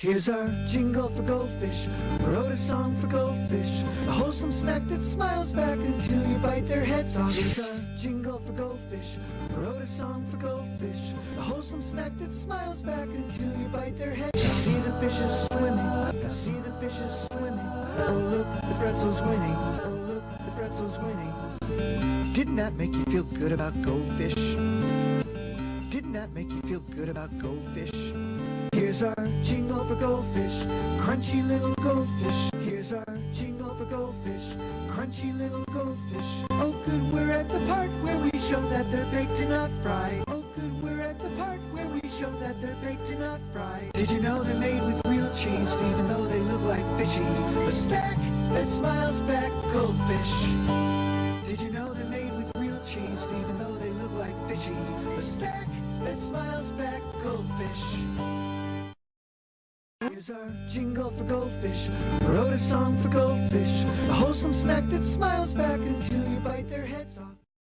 Here's our jingle for goldfish. Wrote a song for goldfish. The wholesome snack that smiles back until you bite their heads off. Here's our jingle for goldfish. Wrote a song for goldfish. The wholesome snack that smiles back until you bite their heads off. See the fishes swimming. I see the fishes swimming. Oh look, the pretzel's winning. Oh look, the pretzel's winning. Didn't that make you feel good about goldfish? Didn't that make you feel good about goldfish? Here's our jingle goldfish, crunchy little goldfish. Here's our jingle for goldfish, crunchy little goldfish. Oh good, we're at the part where we show that they're baked and not fried. Oh good, we're at the part where we show that they're baked and not fried. Did you know they're made with real cheese, even though they look like fishies? The snack that smiles back, goldfish. Did you know they're made with real cheese, even though they look like fishies? The snack that smiles back, goldfish. Here's our jingle for goldfish. Wrote a song for goldfish. The wholesome snack that smiles back until you bite their heads off.